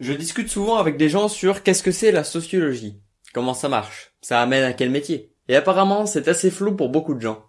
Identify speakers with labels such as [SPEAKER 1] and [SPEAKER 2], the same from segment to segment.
[SPEAKER 1] Je discute souvent avec des gens sur qu'est-ce que c'est la sociologie, comment ça marche, ça amène à quel métier. Et apparemment, c'est assez flou pour beaucoup de gens.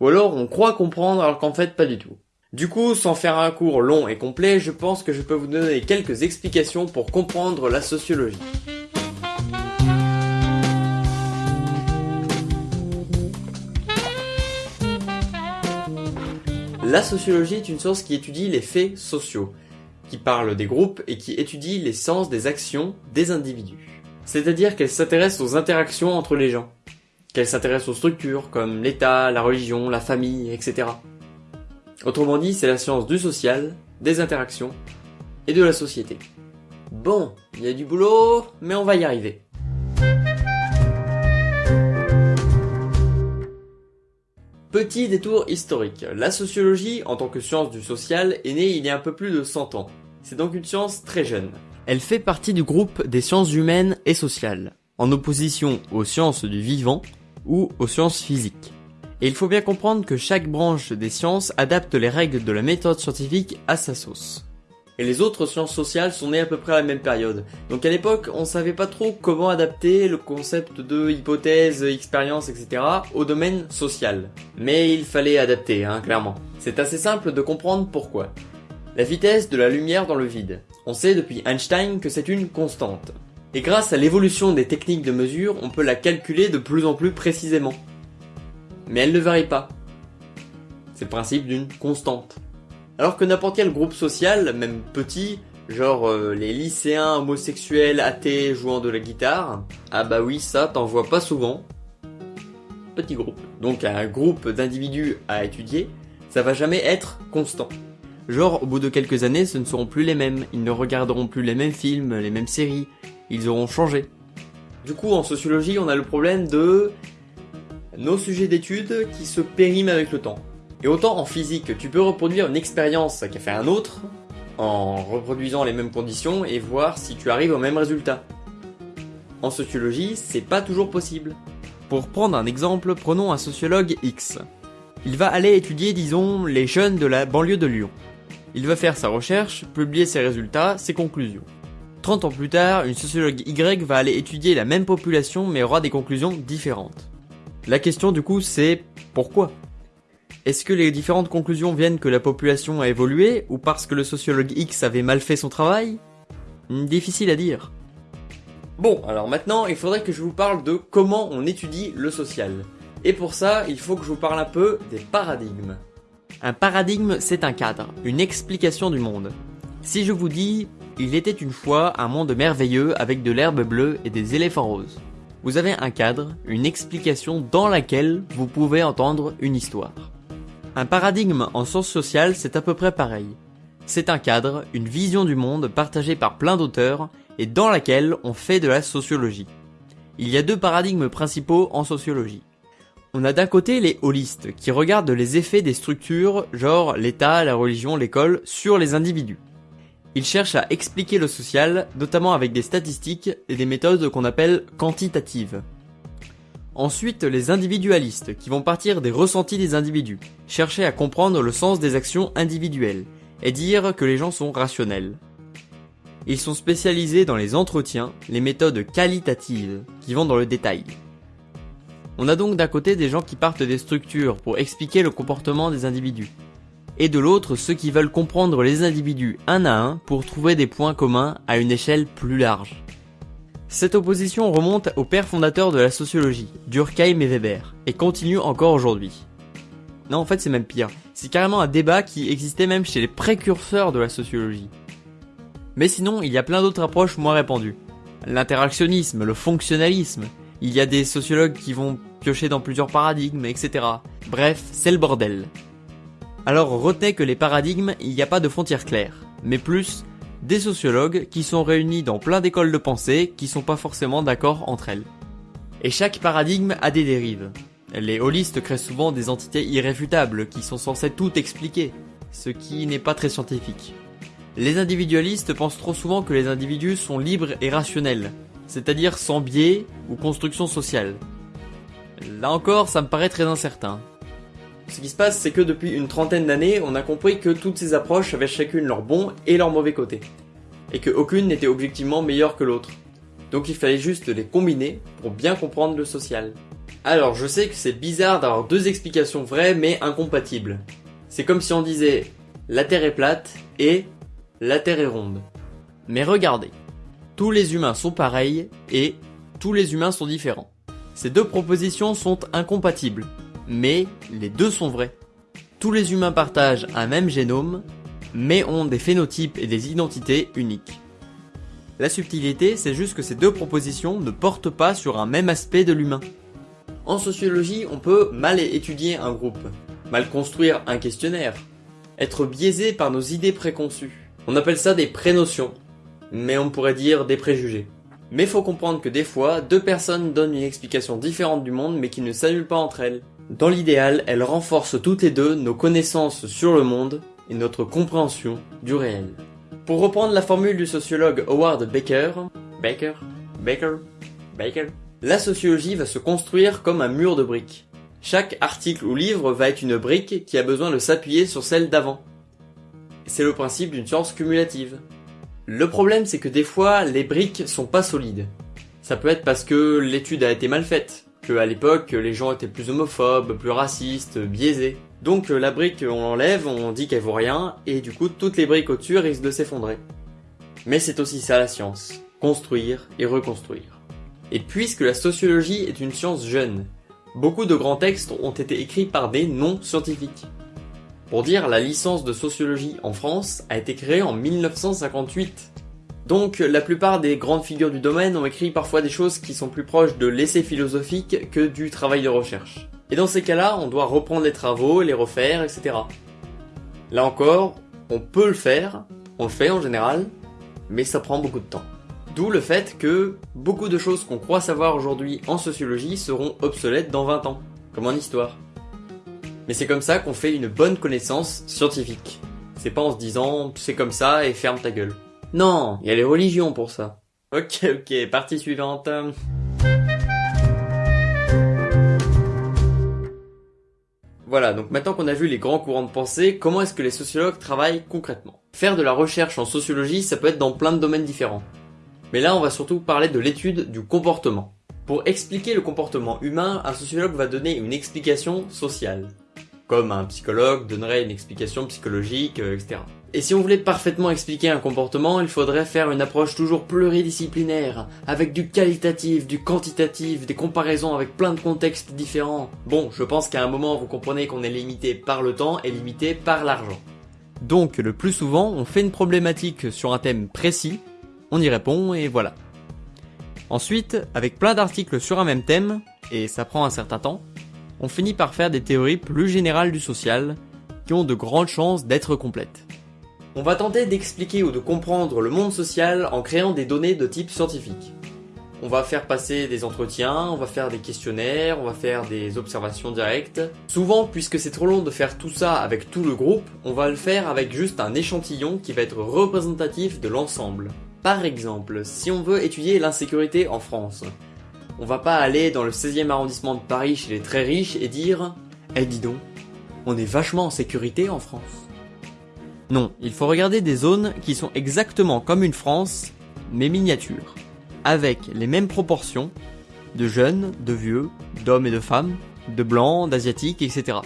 [SPEAKER 1] Ou alors on croit comprendre alors qu'en fait pas du tout. Du coup, sans faire un cours long et complet, je pense que je peux vous donner quelques explications pour comprendre la sociologie. La sociologie est une science qui étudie les faits sociaux, qui parle des groupes et qui étudie les sens des actions des individus. C'est-à-dire qu'elle s'intéresse aux interactions entre les gens, qu'elle s'intéresse aux structures comme l'État, la religion, la famille, etc. Autrement dit, c'est la science du social, des interactions et de la société. Bon, il y a du boulot, mais on va y arriver. Petit détour historique. La sociologie, en tant que science du social, est née il y a un peu plus de 100 ans. C'est donc une science très jeune. Elle fait partie du groupe des sciences humaines et sociales, en opposition aux sciences du vivant ou aux sciences physiques. Et il faut bien comprendre que chaque branche des sciences adapte les règles de la méthode scientifique à sa sauce et les autres sciences sociales sont nées à peu près à la même période. Donc à l'époque, on savait pas trop comment adapter le concept de hypothèse, expérience, etc. au domaine social. Mais il fallait adapter, hein, clairement. C'est assez simple de comprendre pourquoi. La vitesse de la lumière dans le vide. On sait depuis Einstein que c'est une constante. Et grâce à l'évolution des techniques de mesure, on peut la calculer de plus en plus précisément. Mais elle ne varie pas. C'est le principe d'une constante. Alors que n'importe quel groupe social, même petit, genre euh, les lycéens homosexuels athées jouant de la guitare, ah bah oui, ça t'en vois pas souvent. Petit groupe. Donc un groupe d'individus à étudier, ça va jamais être constant. Genre au bout de quelques années, ce ne seront plus les mêmes, ils ne regarderont plus les mêmes films, les mêmes séries, ils auront changé. Du coup, en sociologie, on a le problème de nos sujets d'études qui se périment avec le temps. Et autant en physique, tu peux reproduire une expérience qu'a fait un autre, en reproduisant les mêmes conditions et voir si tu arrives au même résultat. En sociologie, c'est pas toujours possible. Pour prendre un exemple, prenons un sociologue X. Il va aller étudier, disons, les jeunes de la banlieue de Lyon. Il va faire sa recherche, publier ses résultats, ses conclusions. 30 ans plus tard, une sociologue Y va aller étudier la même population mais aura des conclusions différentes. La question du coup c'est pourquoi? Est-ce que les différentes conclusions viennent que la population a évolué ou parce que le sociologue X avait mal fait son travail? Difficile à dire. Bon, alors maintenant, il faudrait que je vous parle de comment on étudie le social. Et pour ça, il faut que je vous parle un peu des paradigmes. Un paradigme, c'est un cadre, une explication du monde. Si je vous dis, il était une fois un monde merveilleux avec de l'herbe bleue et des éléphants roses. Vous avez un cadre, une explication dans laquelle vous pouvez entendre une histoire. Un paradigme en sciences sociales, c'est à peu près pareil. C'est un cadre, une vision du monde partagée par plein d'auteurs et dans laquelle on fait de la sociologie. Il y a deux paradigmes principaux en sociologie. On a d'un côté les holistes, qui regardent les effets des structures, genre l'État, la religion, l'école, sur les individus. Ils cherchent à expliquer le social, notamment avec des statistiques et des méthodes qu'on appelle quantitatives. Ensuite, les individualistes, qui vont partir des ressentis des individus, chercher à comprendre le sens des actions individuelles, et dire que les gens sont rationnels. Ils sont spécialisés dans les entretiens, les méthodes qualitatives, qui vont dans le détail. On a donc d'un côté des gens qui partent des structures pour expliquer le comportement des individus, et de l'autre ceux qui veulent comprendre les individus un à un pour trouver des points communs à une échelle plus large. Cette opposition remonte aux pères fondateurs de la sociologie, Durkheim et Weber, et continue encore aujourd'hui. Non, en fait, c'est même pire. C'est carrément un débat qui existait même chez les précurseurs de la sociologie. Mais sinon, il y a plein d'autres approches moins répandues. L'interactionnisme, le fonctionnalisme. Il y a des sociologues qui vont piocher dans plusieurs paradigmes, etc. Bref, c'est le bordel. Alors retenez que les paradigmes, il n'y a pas de frontières claires, mais plus des sociologues qui sont réunis dans plein d'écoles de pensée qui sont pas forcément d'accord entre elles. Et chaque paradigme a des dérives. Les holistes créent souvent des entités irréfutables qui sont censées tout expliquer, ce qui n'est pas très scientifique. Les individualistes pensent trop souvent que les individus sont libres et rationnels, c'est-à-dire sans biais ou construction sociale. Là encore, ça me paraît très incertain. Ce qui se passe, c'est que depuis une trentaine d'années, on a compris que toutes ces approches avaient chacune leur bon et leur mauvais côté. et que aucune n'était objectivement meilleure que l'autre. Donc il fallait juste les combiner pour bien comprendre le social. Alors je sais que c'est bizarre d'avoir deux explications vraies mais incompatibles. C'est comme si on disait la Terre est plate et la Terre est ronde. Mais regardez, tous les humains sont pareils et tous les humains sont différents. Ces deux propositions sont incompatibles, mais les deux sont vrais. Tous les humains partagent un même génome, mais ont des phénotypes et des identités uniques. La subtilité, c'est juste que ces deux propositions ne portent pas sur un même aspect de l'humain. En sociologie, on peut mal étudier un groupe, mal construire un questionnaire, être biaisé par nos idées préconçues. On appelle ça des prénotions, mais on pourrait dire des préjugés. Mais faut comprendre que des fois, deux personnes donnent une explication différente du monde mais qui ne s'annulent pas entre elles. Dans l'idéal, elles renforcent toutes les deux nos connaissances sur le monde et notre compréhension du réel. Pour reprendre la formule du sociologue Howard Baker, Baker, Baker, Baker, la sociologie va se construire comme un mur de briques. Chaque article ou livre va être une brique qui a besoin de s'appuyer sur celle d'avant. C'est le principe d'une science cumulative. Le problème c'est que des fois les briques sont pas solides. Ça peut être parce que l'étude a été mal faite, que à l'époque les gens étaient plus homophobes, plus racistes, biaisés. Donc la brique, on l'enlève, on dit qu'elle vaut rien, et du coup toutes les briques au-dessus risquent de s'effondrer. Mais c'est aussi ça la science, construire et reconstruire. Et puisque la sociologie est une science jeune, beaucoup de grands textes ont été écrits par des non-scientifiques. Pour dire, la licence de sociologie en France a été créée en 1958. Donc la plupart des grandes figures du domaine ont écrit parfois des choses qui sont plus proches de l'essai philosophique que du travail de recherche. Et dans ces cas-là, on doit reprendre les travaux, les refaire, etc. Là encore, on peut le faire, on le fait en général, mais ça prend beaucoup de temps. D'où le fait que beaucoup de choses qu'on croit savoir aujourd'hui en sociologie seront obsolètes dans 20 ans, comme en histoire. Mais c'est comme ça qu'on fait une bonne connaissance scientifique. C'est pas en se disant c'est comme ça et ferme ta gueule. Non, il y a les religions pour ça. Ok, ok, partie suivante. Voilà, donc maintenant qu'on a vu les grands courants de pensée, comment est-ce que les sociologues travaillent concrètement? Faire de la recherche en sociologie, ça peut être dans plein de domaines différents. Mais là, on va surtout parler de l'étude du comportement. Pour expliquer le comportement humain, un sociologue va donner une explication sociale. Comme un psychologue donnerait une explication psychologique, euh, etc. Et si on voulait parfaitement expliquer un comportement, il faudrait faire une approche toujours pluridisciplinaire, avec du qualitatif, du quantitatif, des comparaisons avec plein de contextes différents. Bon, je pense qu'à un moment vous comprenez qu'on est limité par le temps et limité par l'argent. Donc le plus souvent, on fait une problématique sur un thème précis, on y répond et voilà. Ensuite, avec plein d'articles sur un même thème, et ça prend un certain temps, on finit par faire des théories plus générales du social, qui ont de grandes chances d'être complètes. On va tenter d'expliquer ou de comprendre le monde social en créant des données de type scientifique. On va faire passer des entretiens, on va faire des questionnaires, on va faire des observations directes. Souvent, puisque c'est trop long de faire tout ça avec tout le groupe, on va le faire avec juste un échantillon qui va être représentatif de l'ensemble. Par exemple, si on veut étudier l'insécurité en France, on va pas aller dans le 16e arrondissement de Paris chez les très riches et dire Eh dis donc, on est vachement en sécurité en France. Non, il faut regarder des zones qui sont exactement comme une France, mais miniatures, avec les mêmes proportions de jeunes, de vieux, d'hommes et de femmes, de blancs, d'asiatiques, etc.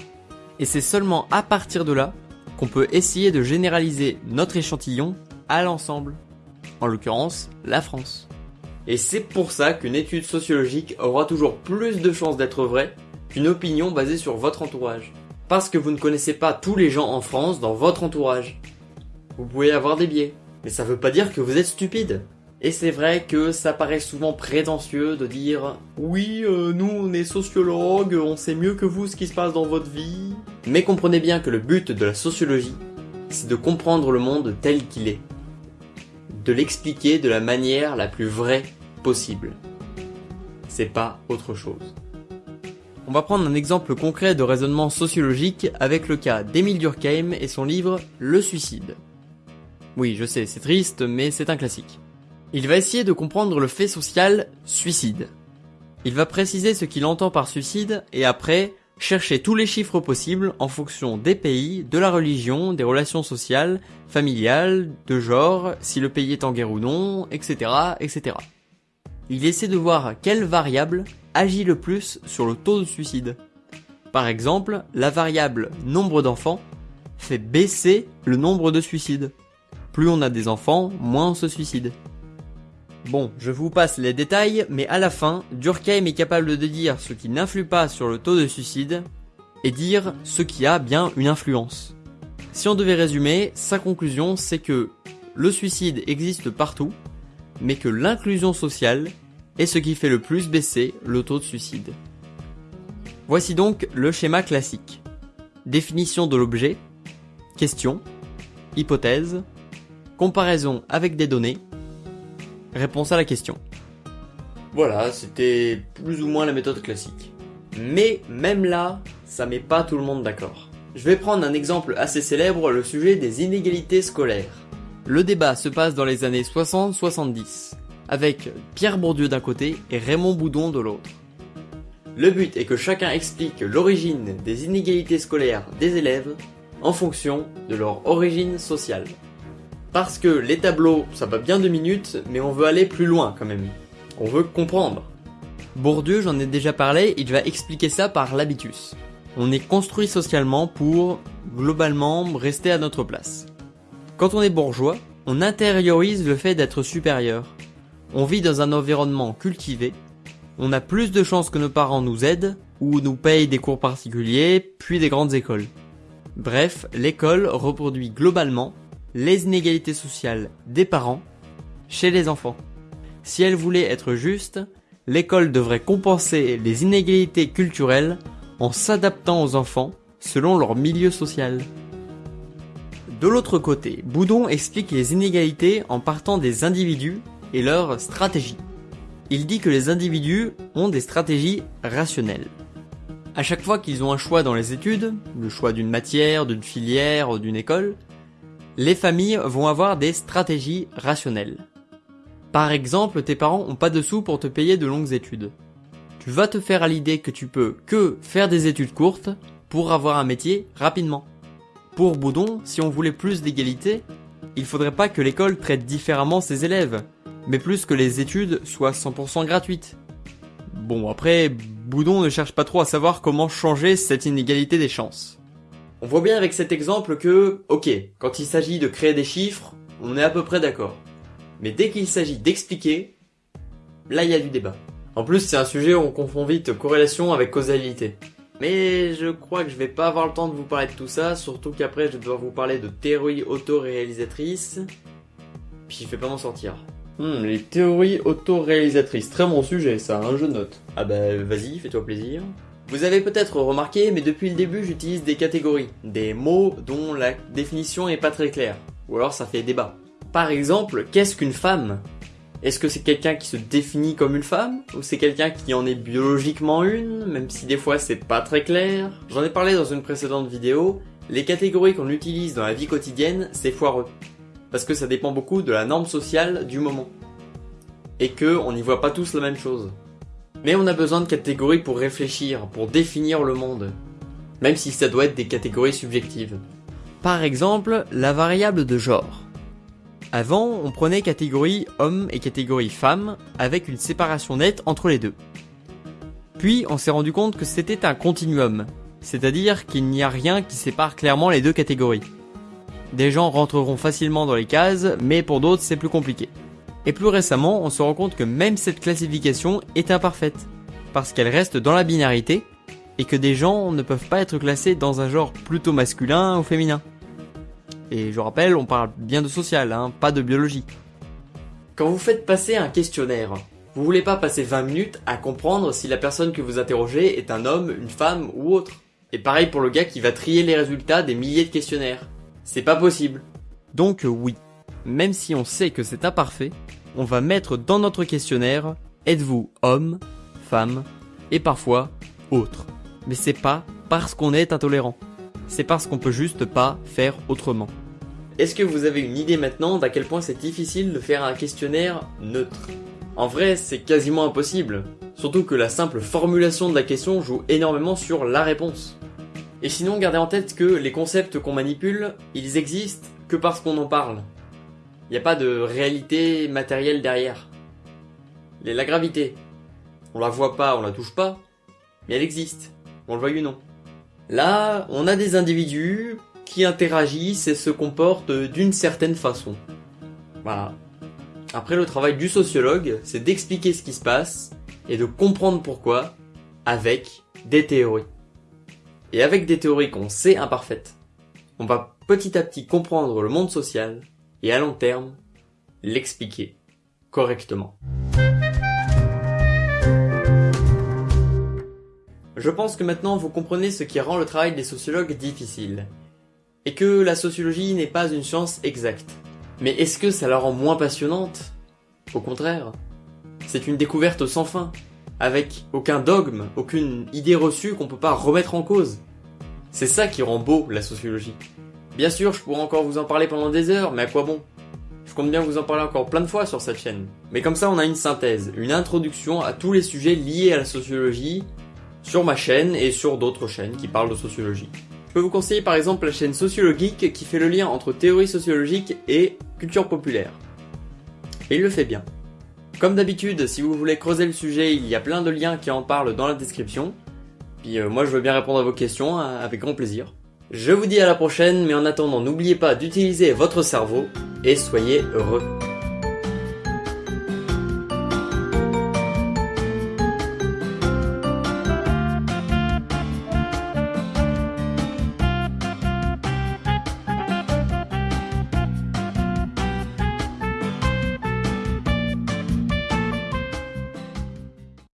[SPEAKER 1] Et c'est seulement à partir de là qu'on peut essayer de généraliser notre échantillon à l'ensemble, en l'occurrence la France. Et c'est pour ça qu'une étude sociologique aura toujours plus de chances d'être vraie qu'une opinion basée sur votre entourage parce que vous ne connaissez pas tous les gens en France dans votre entourage. Vous pouvez avoir des biais, mais ça veut pas dire que vous êtes stupide. Et c'est vrai que ça paraît souvent prétentieux de dire oui, euh, nous on est sociologues, on sait mieux que vous ce qui se passe dans votre vie. Mais comprenez bien que le but de la sociologie, c'est de comprendre le monde tel qu'il est. De l'expliquer de la manière la plus vraie possible. C'est pas autre chose. On va prendre un exemple concret de raisonnement sociologique avec le cas d'Émile Durkheim et son livre Le suicide. Oui, je sais, c'est triste, mais c'est un classique. Il va essayer de comprendre le fait social suicide. Il va préciser ce qu'il entend par suicide et après Cherchez tous les chiffres possibles en fonction des pays, de la religion, des relations sociales, familiales, de genre, si le pays est en guerre ou non, etc., etc. Il essaie de voir quelle variable agit le plus sur le taux de suicide. Par exemple, la variable nombre d'enfants fait baisser le nombre de suicides. Plus on a des enfants, moins on se suicide. Bon, je vous passe les détails, mais à la fin, Durkheim est capable de dire ce qui n'influe pas sur le taux de suicide et dire ce qui a bien une influence. Si on devait résumer, sa conclusion c'est que le suicide existe partout, mais que l'inclusion sociale est ce qui fait le plus baisser le taux de suicide. Voici donc le schéma classique. Définition de l'objet, question, hypothèse, comparaison avec des données, Réponse à la question. Voilà, c'était plus ou moins la méthode classique. Mais même là, ça met pas tout le monde d'accord. Je vais prendre un exemple assez célèbre, le sujet des inégalités scolaires. Le débat se passe dans les années 60-70, avec Pierre Bourdieu d'un côté et Raymond Boudon de l'autre. Le but est que chacun explique l'origine des inégalités scolaires des élèves en fonction de leur origine sociale. Parce que les tableaux, ça va bien deux minutes, mais on veut aller plus loin quand même. On veut comprendre. Bourdieu, j'en ai déjà parlé, il va expliquer ça par l'habitus. On est construit socialement pour, globalement, rester à notre place. Quand on est bourgeois, on intériorise le fait d'être supérieur. On vit dans un environnement cultivé, on a plus de chances que nos parents nous aident, ou nous payent des cours particuliers, puis des grandes écoles. Bref, l'école reproduit globalement les inégalités sociales des parents chez les enfants. Si elle voulait être juste, l'école devrait compenser les inégalités culturelles en s'adaptant aux enfants selon leur milieu social. De l'autre côté, Boudon explique les inégalités en partant des individus et leurs stratégies. Il dit que les individus ont des stratégies rationnelles. À chaque fois qu'ils ont un choix dans les études, le choix d'une matière, d'une filière, ou d'une école, les familles vont avoir des stratégies rationnelles. Par exemple, tes parents ont pas de sous pour te payer de longues études. Tu vas te faire à l'idée que tu peux que faire des études courtes pour avoir un métier rapidement. Pour Boudon, si on voulait plus d'égalité, il faudrait pas que l'école traite différemment ses élèves, mais plus que les études soient 100% gratuites. Bon après, Boudon ne cherche pas trop à savoir comment changer cette inégalité des chances. On voit bien avec cet exemple que, ok, quand il s'agit de créer des chiffres, on est à peu près d'accord. Mais dès qu'il s'agit d'expliquer, là il y a du débat. En plus, c'est un sujet où on confond vite corrélation avec causalité. Mais je crois que je vais pas avoir le temps de vous parler de tout ça, surtout qu'après je dois vous parler de théorie autoréalisatrice. Puis je vais pas m'en sortir. Hmm, les théories autoréalisatrices, très bon sujet ça, hein, je note. Ah bah vas-y, fais-toi plaisir. Vous avez peut-être remarqué, mais depuis le début j'utilise des catégories, des mots dont la définition est pas très claire, ou alors ça fait débat. Par exemple, qu'est-ce qu'une femme? Est-ce que c'est quelqu'un qui se définit comme une femme Ou c'est quelqu'un qui en est biologiquement une, même si des fois c'est pas très clair? J'en ai parlé dans une précédente vidéo, les catégories qu'on utilise dans la vie quotidienne, c'est foireux. Parce que ça dépend beaucoup de la norme sociale du moment. Et que on n'y voit pas tous la même chose. Mais on a besoin de catégories pour réfléchir, pour définir le monde. Même si ça doit être des catégories subjectives. Par exemple, la variable de genre. Avant, on prenait catégorie homme et catégorie femme avec une séparation nette entre les deux. Puis, on s'est rendu compte que c'était un continuum, c'est-à-dire qu'il n'y a rien qui sépare clairement les deux catégories. Des gens rentreront facilement dans les cases, mais pour d'autres c'est plus compliqué. Et plus récemment, on se rend compte que même cette classification est imparfaite, parce qu'elle reste dans la binarité, et que des gens ne peuvent pas être classés dans un genre plutôt masculin ou féminin. Et je rappelle, on parle bien de social, hein, pas de biologie. Quand vous faites passer un questionnaire, vous voulez pas passer 20 minutes à comprendre si la personne que vous interrogez est un homme, une femme ou autre. Et pareil pour le gars qui va trier les résultats des milliers de questionnaires. C'est pas possible. Donc oui, même si on sait que c'est imparfait, on va mettre dans notre questionnaire êtes-vous homme, femme et parfois autre. Mais c'est pas parce qu'on est intolérant. C'est parce qu'on peut juste pas faire autrement. Est-ce que vous avez une idée maintenant d'à quel point c'est difficile de faire un questionnaire neutre? En vrai, c'est quasiment impossible. Surtout que la simple formulation de la question joue énormément sur la réponse. Et sinon, gardez en tête que les concepts qu'on manipule, ils existent que parce qu'on en parle. Il n'y a pas de réalité matérielle derrière. La gravité, on la voit pas, on la touche pas, mais elle existe, on le veuille ou non. Là, on a des individus qui interagissent et se comportent d'une certaine façon. Voilà. Après, le travail du sociologue, c'est d'expliquer ce qui se passe et de comprendre pourquoi avec des théories. Et avec des théories qu'on sait imparfaites, on va petit à petit comprendre le monde social et à long terme, l'expliquer correctement. Je pense que maintenant vous comprenez ce qui rend le travail des sociologues difficile. Et que la sociologie n'est pas une science exacte. Mais est-ce que ça la rend moins passionnante? Au contraire. C'est une découverte sans fin, avec aucun dogme, aucune idée reçue qu'on peut pas remettre en cause. C'est ça qui rend beau la sociologie. Bien sûr, je pourrais encore vous en parler pendant des heures, mais à quoi bon? Je compte bien vous en parler encore plein de fois sur cette chaîne. Mais comme ça, on a une synthèse, une introduction à tous les sujets liés à la sociologie, sur ma chaîne et sur d'autres chaînes qui parlent de sociologie. Je peux vous conseiller par exemple la chaîne Sociologique qui fait le lien entre théorie sociologique et culture populaire. Et il le fait bien. Comme d'habitude, si vous voulez creuser le sujet, il y a plein de liens qui en parlent dans la description. Puis euh, moi je veux bien répondre à vos questions hein, avec grand plaisir. Je vous dis à la prochaine, mais en attendant n'oubliez pas d'utiliser votre cerveau et soyez heureux.